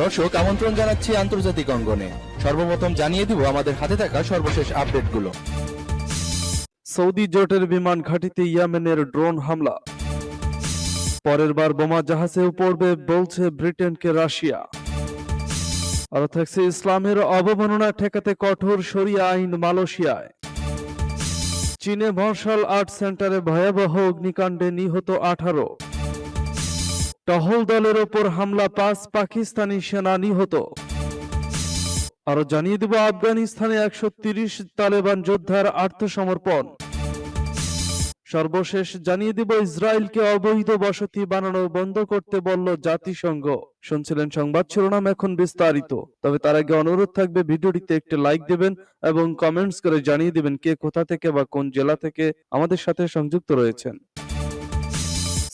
দর্শক, আমন্ত্রণ জানাচ্ছি আন্তর্জাতিক অঙ্গনে। সর্বপ্রথম জানিয়ে দিব আমাদের হাতে থাকা সর্বশেষ আপডেটগুলো। সৌদি জোটের বিমান ঘাঁটিতে ইয়েমেনের ড্রোন হামলা। পরের বার বোমা জাহাজেও পড়বে বলছে ব্রিটেনকে রাশিয়া। আরও থাকছে ইসলামের অবমাননা ঠেকাতে কঠোর শরিয়া আইন মালয়েশিয়ায়। চীনে মার্শাল আর্ট সেন্টারে ভয়াবহ অগ্নিকাণ্ডে নিহত আঠারো। টহল দলের ওপর হামলা, পাঁচ পাকিস্তানি সেনা নিহত। আরও জানিয়ে দেব, আফগানিস্তানে একশো তালেবান যোদ্ধার আত্মসমর্পণ। সর্বশেষ জানিয়ে দেব, ইসরায়েলকে অবৈধ বসতি বানানো বন্ধ করতে বলল জাতিসংঘ। শুনছিলেন সংবাদ শিরোনাম এখন বিস্তারিত। তবে তার আগে অনুরোধ থাকবে, ভিডিওটিতে একটি লাইক দেবেন এবং কমেন্টস করে জানিয়ে দেবেন কে কোথা থেকে বা কোন জেলা থেকে আমাদের সাথে সংযুক্ত রয়েছেন।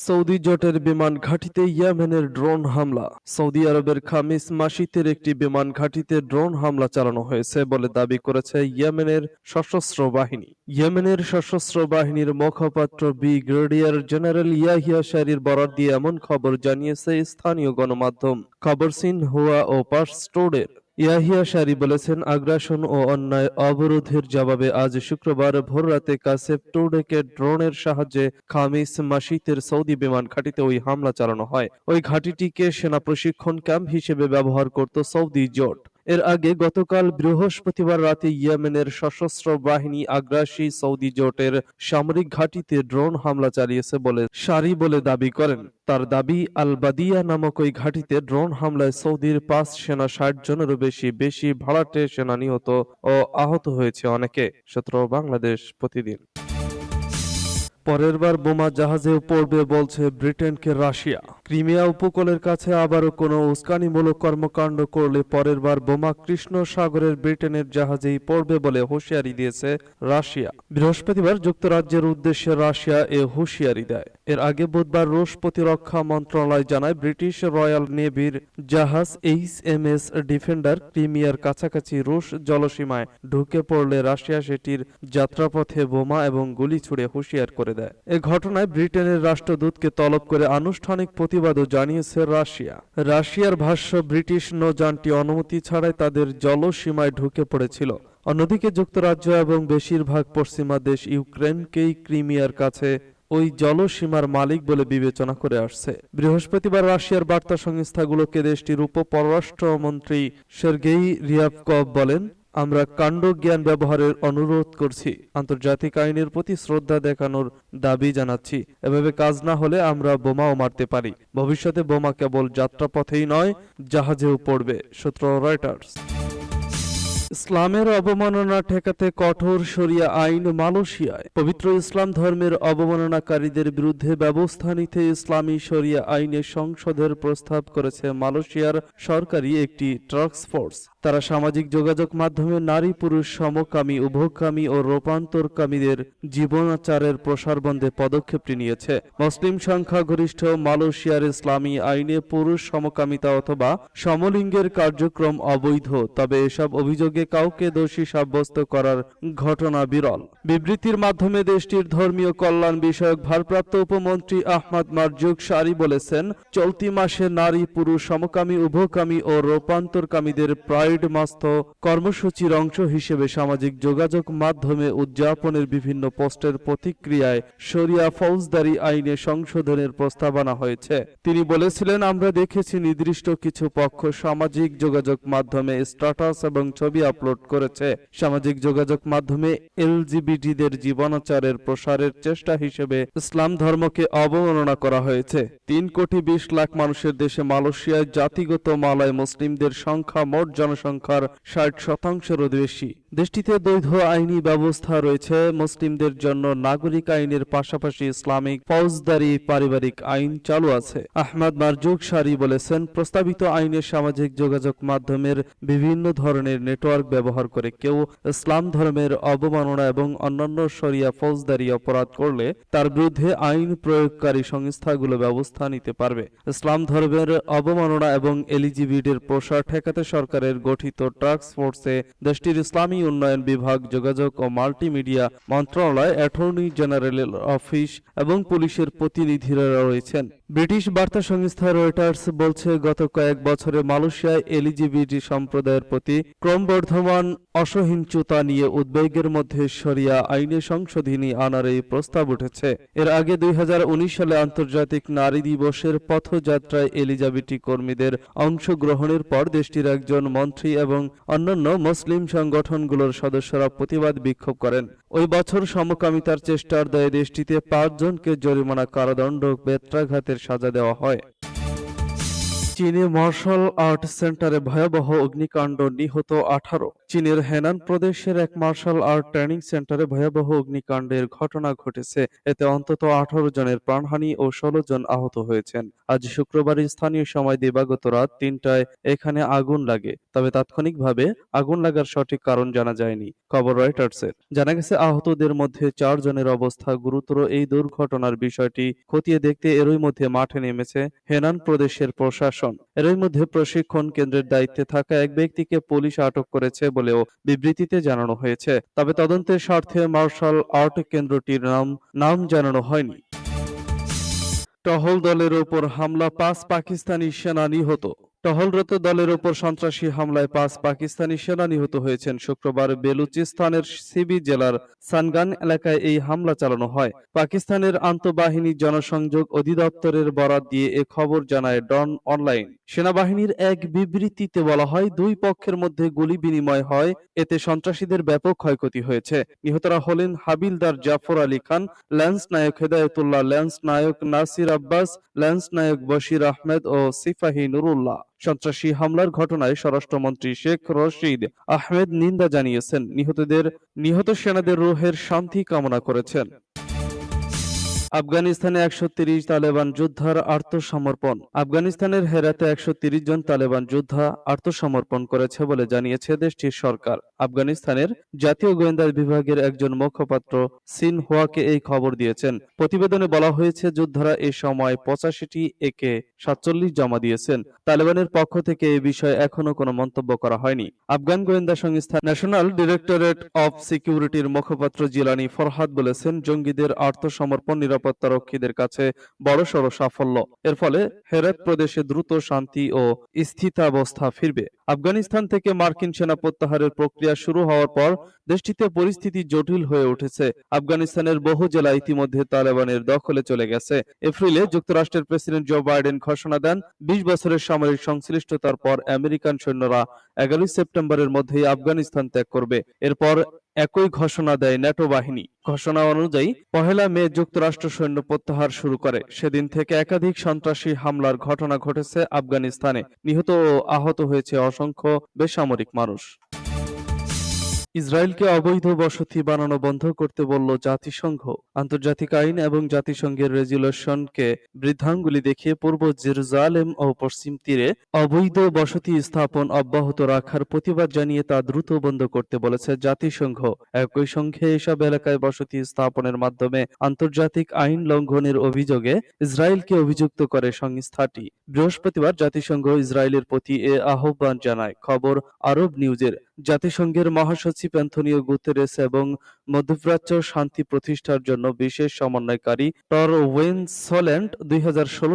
সৌদি জোটের বিমান ঘাঁটিতে ইয়েমেনের ড্রোন হামলা। সৌদি আরবের খামিস মাসিতের একটি বিমান ঘাঁটিতে ড্রোন হামলা চালানো হয়েছে বলে দাবি করেছে ইয়েমেনের সশস্ত্র বাহিনী। ইয়েমেনের সশস্ত্র বাহিনীর মুখপাত্র ব্রিগেডিয়ার জেনারেল ইয়াহিয়া শারির বরাদ দিয়ে এমন খবর জানিয়েছে স্থানীয় গণমাধ্যম। খবর সিন হুয়া ও পার্সটোডের ইয়াহিয়া শারি বলেছেন, আগ্রাসন ও অন্যায় অবরোধের জবাবে আজ শুক্রবার ভোররাতে কাসেপ টোডেকে ড্রোনের সাহায্যে খামিস মাসিতের সৌদি বিমান ঘাঁটিতে ওই হামলা চালানো হয়। ওই ঘাঁটিটিকে সেনা প্রশিক্ষণ ক্যাম্প হিসেবে ব্যবহার করত সৌদি জোট। এর আগে গতকাল বৃহস্পতিবার রাতে ইয়েমেনের সশস্ত্র বাহিনী আগ্রাসী সৌদি জোটের সামরিক ঘাঁটিতে ড্রোন হামলা চালিয়েছে বলে সারি বলে দাবি করেন। তার দাবি, আলবাদিয়া নামক ওই ঘাঁটিতে ড্রোন হামলায় সৌদির পাঁচ সেনা ষাট জনেরও বেশি বেশি ভাড়াটে সেনা নিহত ও আহত হয়েছে অনেকে। সূত্র বাংলাদেশ প্রতিদিন। পরের বার বোমা জাহাজেও পড়বে বলছে ব্রিটেনকে রাশিয়া। ক্রিমিয়া উপকূলের কাছে আবারও কোনো উস্কানিমূলক কর্মকাণ্ড করলে পরের বার বোমা কৃষ্ণ সাগরের ব্রিটেনের জাহাজেই পড়বে বলে হুঁশিয়ারি দিয়েছে রাশিয়া। বৃহস্পতিবার যুক্তরাজ্যের উদ্দেশ্যে রাশিয়া এ হুঁশিয়ারি দেয়। এর আগে বুধবার রুশ প্রতিরক্ষা মন্ত্রণালয় জানায়, ব্রিটিশ রয়্যাল নেভির জাহাজ এইচ এম এস ডিফেন্ডার ক্রিমিয়ার কাছাকাছি রুশ জলসীমায় ঢুকে পড়লে রাশিয়া সেটির যাত্রাপথে বোমা এবং গুলি ছুড়ে হুঁশিয়ার করে দেয়। এ ঘটনায় ব্রিটেনের রাষ্ট্রদূতকে তলব করে আনুষ্ঠানিক প্রতিবাদও জানিয়েছে রাশিয়া। রাশিয়ার ভাষ্য, ব্রিটিশ নৌযানটি অনুমতি ছাড়াই তাদের জলসীমায় ঢুকে পড়েছিল। অন্যদিকে যুক্তরাজ্য এবং বেশিরভাগ পশ্চিমা দেশ ইউক্রেনকেই ক্রিমিয়ার কাছে ওই জলসীমার মালিক বলে বিবেচনা করে আসছে। বৃহস্পতিবার রাশিয়ার বার্তা সংস্থাগুলোকে দেশটির উপ পররাষ্ট্রমন্ত্রী সের্গেই রিয়াবকভ বলেন আমরা কাণ্ড জ্ঞান ব্যবহারের অনুরোধ করছি। আন্তর্জাতিক আইনের প্রতি শ্রদ্ধা দেখানোর দাবি জানাচ্ছি। এভাবে কাজ না হলে আমরা বোমাও মারতে পারি। ভবিষ্যতে বোমা কেবল যাত্রাপথেই নয়, জাহাজেও পড়বে, সূত্র রয়টার্স। ইসলামের অবমাননা ঠেকাতে কঠোর শরিয়া আইন মালয়েশিয়ায়। পবিত্র ইসলাম ধর্মের অবমাননাকারীদের বিরুদ্ধে ব্যবস্থা নিতে ইসলামী শরিয়া আইনে সংসদের প্রস্তাব করেছে মালয়েশিয়ার সরকারি একটি টাস্ক ফোর্স। তারা সামাজিক যোগাযোগ মাধ্যমে নারী, পুরুষ, সমকামী, উভকামী ও রূপান্তরকামীদের জীবনাচারের প্রসার বন্ধে পদক্ষেপটি নিয়েছে। মুসলিম সংখ্যাগরিষ্ঠ মালয়েশিয়ার ইসলামী আইনে পুরুষ সমকামিতা অথবা সমলিঙ্গের কার্যক্রম অবৈধ, তবে এসব অভিযোগে কাউকে দোষী সাব্যস্ত করার ঘটনা বিরল। বিবৃতির মাধ্যমে দেশটির ধর্মীয় কল্যাণ বিষয়ক ভারপ্রাপ্ত উপমন্ত্রী আহমদ মারজুক সারি বলেছেন, চলতি মাসে নারী, পুরুষ, সমকামী, উভকামী ও রূপান্তরকামীদের প্রাইড মাস্ত কর্মসূচির অংশ হিসেবে সামাজিক যোগাযোগ মাধ্যমে উদযাপনের বিভিন্ন পোস্টের প্রতিক্রিয়ায় শরিয়া ফৌজদারি আইনে সংশোধনের প্রস্তাবনা হয়েছে। তিনি বলেছিলেন, আমরা দেখেছি নির্দিষ্ট কিছু পক্ষ সামাজিক যোগাযোগ মাধ্যমে স্ট্যাটাস এবং ছবি আপলোড করেছে। সামাজিক যোগাযোগ মাধ্যমে এলজিবিটিদের জীবনাচারের প্রসারের চেষ্টা হিসেবে ইসলাম ধর্মকে অবমাননা করা হয়েছে। তিন কোটি বিশ লাখ মানুষের দেশে মালয়েশিয়ায় জাতিগত মালয় মুসলিমদের সংখ্যা মোট জনসংখ্যার ষাট শতাংশেরও বেশি। দেশটিতে দ্বৈধ আইনি ব্যবস্থা রয়েছে। মুসলিমদের জন্য নাগরিক আইনের পাশাপাশি ইসলামিক ফৌজদারি পারিবারিক আইন চালু আছে। আহমদ মারজুক সারি বলেছেন, প্রস্তাবিত আইনে সামাজিক যোগাযোগ মাধ্যমের বিভিন্ন ধরনের নেটওয়ার্ক ব্যবহার করে কেউ ইসলাম ধর্মের অবমাননা এবং অন্যান্য শরিয়া ফৌজদারি অপরাধ করলে তার বিরুদ্ধে আইন প্রয়োগকারী সংস্থাগুলো ব্যবস্থা নিতে পারবে। ইসলাম ধর্মের অবমাননা এবং এলিজিবিটির প্রসার ঠেকাতে সরকারের গঠিত টাস্ক ফোর্সে দেশটির ইসলামী উন্নয়ন বিভাগ, যোগাযোগ ও মাল্টিমিডিয়া মন্ত্রণালয়, অ্যাটর্নি জেনারেলের অফিস এবং পুলিশের প্রতিনিধিরা রয়েছেন। ব্রিটিশ বার্তা সংস্থা রয়টার্স বলছে, গত কয়েক বছরে মালয়েশিয়ায় এলজিবিটি সম্প্রদায়ের প্রতি ক্রমবর্ধমান অসহিঞ্চুতা নিয়ে উদ্বেগের মধ্যে সরিয়া আইনে সংশোধনী আনার এই প্রস্তাব উঠেছে। এর আগে দুই হাজার উনিশ সালে আন্তর্জাতিক নারী দিবসের পথযাত্রায় এলিজাবেটি কর্মীদের অংশগ্রহণের পর দেশটির একজন মন্ত্রী এবং অন্যান্য মুসলিম সংগঠনগুলোর সদস্যরা প্রতিবাদ বিক্ষোভ করেন। ওই বছর সমকামিতার চেষ্টার দায়ে দেশটিতে পাঁচজনকে জরিমানা কারাদণ্ড বেত্রাঘাতের সাজা দেওয়া হয়। চীনে মার্শাল আর্ট সেন্টারে ভয়াবহ অগ্নিকাণ্ড নিহত আঠারো। চীনের হেনান প্রদেশের এক মার্শাল আর্ট ট্রেনিং সেন্টারে ভয়াবহ অগ্নিকাণ্ডের ঘটনা ঘটেছে। এতে অন্তত আঠারো জনের প্রাণহানি ও ষোলো জন আহত হয়েছেন। আজ শুক্রবার স্থানীয় সময় দিবাগত রাত তিনটায় এখানে আগুন লাগে। তবে তাৎক্ষণিকভাবে আগুন লাগার সঠিক কারণ জানা যায়নি, খবর রয়টার্সের। জানা গেছে, আহতদের মধ্যে চার জনের অবস্থা গুরুতর। এই দুর্ঘটনার বিষয়টি খতিয়ে দেখতে এরই মধ্যে মাঠে নেমেছে হেনান প্রদেশের প্রশাসন। এরই মধ্যে প্রশিক্ষণ কেন্দ্রের দায়িত্বে থাকা এক ব্যক্তিকে পুলিশ আটক করেছে বলেও বিবৃতিতে জানানো হয়েছে। তবে তদন্তের স্বার্থে মার্শাল আর্ট কেন্দ্রটির নাম নাম জানানো হয়নি। টহল দলের ওপর হামলা, পাঁচ পাকিস্তানি সেনা নিহত। টহলরত দলের ওপর সন্ত্রাসী হামলায় পাঁচ পাকিস্তানি সেনা নিহত হয়েছেন। শুক্রবার বেলুচিস্তানের সিবি জেলার সানগান এলাকায় এই হামলা চালানো হয়। পাকিস্তানের আন্তঃবাহিনী জনসংযোগ অধিদপ্তরের বরাত দিয়ে এ খবর জানায় ডন অনলাইন। সেনাবাহিনীর এক বিবৃতিতে বলা হয়, দুই পক্ষের মধ্যে গুলি বিনিময় হয়, এতে সন্ত্রাসীদের ব্যাপক ক্ষয়ক্ষতি হয়েছে। নিহতরা হলেন Havildar Jafar Ali Khan, lance Naik Hedayatullah, lance Naik Nasir Abbas, lance Naik Bashir Ahmed ও সিফাহি নুরুল্লাহ। সন্ত্রাসী হামলার ঘটনায় স্বরাষ্ট্রমন্ত্রী শেখ রশিদ আহমেদ নিন্দা জানিয়েছেন। নিহতদের নিহত সেনাদের রোহের শান্তি কামনা করেছেন। আফগানিস্তানে একশো তালেবান যোদ্ধার আত্মসমর্পণ। আফগানিস্তানের হেরাতে একশো জন তালেবান যোদ্ধা আত্মসমর্পণ করেছে বলে জানিয়েছে দেশটির সরকার। আফগানিস্তানের জাতীয় গোয়েন্দা বিভাগের একজন মুখপাত্র সিন হোয়াকে এই খবর দিয়েছেন। প্রতিবেদনে বলা হয়েছে, যোদ্ধারা এ সময় পঁচাশিটি একে সাতচল্লিশ জমা দিয়েছেন। তালেবানের পক্ষ থেকে এ বিষয়ে এখনও কোনো মন্তব্য করা হয়নি। আফগান গোয়েন্দা সংস্থা ন্যাশনাল ডিরেক্টরেট অফ সিকিউরিটির মুখপাত্র জিলানি ফরহাদ বলেছেন, জঙ্গিদের আত্মসমর্পণ নিরাপত্তা রক্ষীদের কাছে বড়সড় সাফল্য। এর ফলে হেরাত প্রদেশে দ্রুত শান্তি ও স্থিতাবস্থা ফিরবে। আফগানিস্তান থেকে মার্কিন সেনা প্রত্যাহারের প্রক্রিয়া শুরু হওয়ার পর দেশটিতে পরিস্থিতি জটিল হয়ে উঠেছে। আফগানিস্তানের বহু জেলা ইতিমধ্যে তালেবানের দখলে চলে গেছে। এপ্রিলে যুক্তরাষ্ট্রের প্রেসিডেন্ট জো বাইডেন ঘোষণা দেন, বিশ বছরের সামরিক সংশ্লিষ্টতার পর আমেরিকান সৈন্যরা এগারোই সেপ্টেম্বরের মধ্যেই আফগানিস্তান ত্যাগ করবে। এরপর একই ঘোষণা দেয় ন্যাটো বাহিনী। ঘোষণা অনুযায়ী, পহেলা মে যুক্তরাষ্ট্র সৈন্য প্রত্যাহার শুরু করে। সেদিন থেকে একাধিক সন্ত্রাসী হামলার ঘটনা ঘটেছে আফগানিস্তানে। নিহত ও আহত হয়েছে অসংখ্য বেসামরিক মানুষ। ইসরায়েলকে অবৈধ বসতি বানানো বন্ধ করতে বলল জাতিসংঘ। আন্তর্জাতিক আইন এবং জাতিসংঘের রেজুলেশনকে বৃদ্ধাঙ্গুলি দেখিয়ে পূর্ব জেরুজালেম ও পশ্চিম তীরে অবৈধ বসতি স্থাপন অব্যাহত রাখার প্রতিবাদ জানিয়ে তা দ্রুত বন্ধ করতে বলেছে জাতিসংঘ। একই সঙ্গে এসব এলাকায় বসতি স্থাপনের মাধ্যমে আন্তর্জাতিক আইন লঙ্ঘনের অভিযোগে ইসরায়েলকে অভিযুক্ত করে সংস্থাটি। বৃহস্পতিবার জাতিসংঘ ইসরায়েলের প্রতি এ আহ্বান জানায়। খবর আরব নিউজের জাতিসংঘের মহাসচিব অ্যান্থনিও গুতেরেস এবং মধ্যপ্রাচ্য শান্তি প্রতিষ্ঠার জন্য বিশেষ সমন্বয়কারী টর ওয়েন ওয়েনসল্যান্ড দুই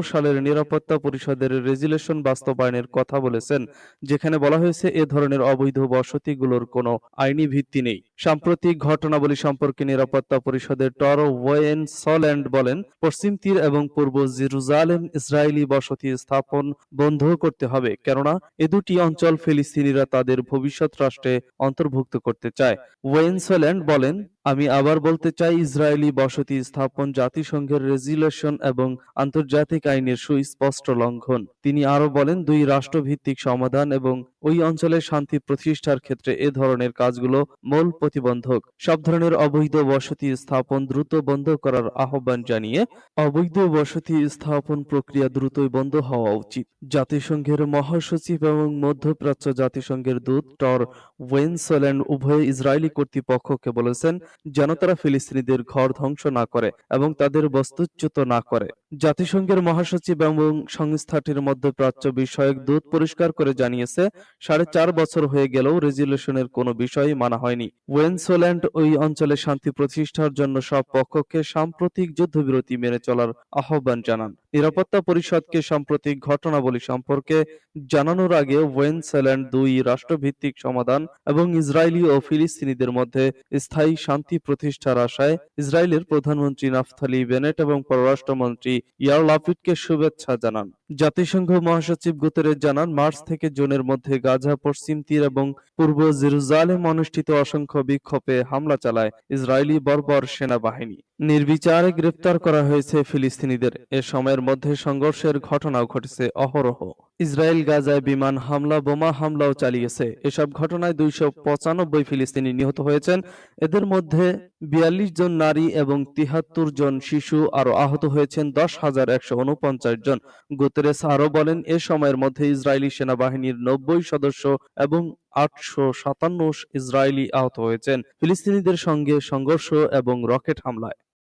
সালের নিরাপত্তা পরিষদের রেজুলেশন বাস্তবায়নের কথা বলেছেন, যেখানে বলা হয়েছে এ ধরনের অবৈধ বসতিগুলোর কোনো আইনি ভিত্তি নেই। সাম্প্রতিক ঘটনাবলী সম্পর্কে নিরাপত্তা পরিষদের টর ওয়েনসল্যান্ড বলেন, পশ্চিম তীর এবং পূর্ব জিরুজালেম ইসরায়েলি বসতি স্থাপন বন্ধ করতে হবে, কেননা এ দুটি অঞ্চল ফিলিস্তিনিরা তাদের ভবিষ্যৎ রাষ্ট্রে অন্তর্ভুক্ত করতে চায়। ওয়েন সল্যান্ড বলেন আমি আবার বলতে চাই, ইসরায়েলি বসতি স্থাপন জাতিসংঘের রেজুলেশন এবং আন্তর্জাতিক আইনের সুস্পষ্ট লঙ্ঘন। তিনি আরও বলেন, দুই রাষ্ট্রভিত্তিক সমাধান এবং ওই অঞ্চলের শান্তি প্রতিষ্ঠার ক্ষেত্রে এ ধরনের কাজগুলো মূল প্রতিবন্ধক। সব ধরনের অবৈধ বসতি স্থাপন দ্রুত বন্ধ করার আহ্বান জানিয়ে, অবৈধ বসতি স্থাপন প্রক্রিয়া দ্রুতই বন্ধ হওয়া উচিত। জাতিসংঘের মহাসচিব এবং মধ্যপ্রাচ্য জাতিসংঘের দূত টর ওয়েনসল্যান্ড উভয় ইসরায়েলি কর্তৃপক্ষকে বলেছেন যেন তারা ফিলিস্তিনিদের ঘর ধ্বংস না করে এবং তাদের বস্তুচ্যুত না করে। জাতিসংঘের মহাসচিব এবং সংস্থাটির মধ্যপ্রাচ্য বিষয়ক দূত পরিষ্কার করে জানিয়েছে, সাড়ে চার বছর হয়ে গেলেও রেজুলেশনের কোনো বিষয়ই মানা হয়নি। ওয়েনসোল্যান্ড ওই অঞ্চলে শান্তি প্রতিষ্ঠার জন্য সব পক্ষকে সাম্প্রতিক যুদ্ধবিরতি মেনে চলার আহ্বান জানান। নিরাপত্তা পরিষদকে সাম্প্রতিক ঘটনাবলী সম্পর্কে জানানোর আগে ওয়েনসেল্যান্ড দুই রাষ্ট্রভিত্তিক সমাধান এবং ইসরায়েলি ও ফিলিস্তিনিদের মধ্যে স্থায়ী শান্তি প্রতিষ্ঠার আশায় ইসরায়েলের প্রধানমন্ত্রী নাফথালি বেনেট এবং পররাষ্ট্রমন্ত্রী ইয়ার লাপিডকে শুভেচ্ছা জানান। জাতিসংঘ মহাসচিব গুতেরেস জানান, মার্চ থেকে জুনের মধ্যে গাজা, পশ্চিম তীর এবং পূর্ব জেরুজালেম অনুষ্ঠিত অসংখ্য বিক্ষোভে হামলা চালায় ইসরায়েলি বর্বর সেনাবাহিনী। নির্বিচারে গ্রেফতার করা হয়েছে ফিলিস্তিনিদের। এ সময়ের মধ্যে সংঘর্ষের ঘটনাও ঘটেছে অহরহ। ইসরায়েল গাজায় বিমান হামলা, বোমা হামলাও চালিয়েছে। এসব ঘটনায় দুইশো পঁচানব্বই ফিলিস্তিনি নিহত হয়েছেন। এদের মধ্যে বিয়াল্লিশ জন নারী এবং তিহাত্তর জন শিশু আরও আহত হয়েছেন, দশ হাজার একশো উনপঞ্চাশ জন। গুতেরেস আরও বলেন, এ সময়ের মধ্যে ইসরায়েলি সেনাবাহিনীর নব্বই সদস্য এবং আটশো সাতান্ন ইসরায়েলি আহত হয়েছেন। ফিলিস্তিনিদের সঙ্গে সংঘর্ষ এবং রকেট হামলায়।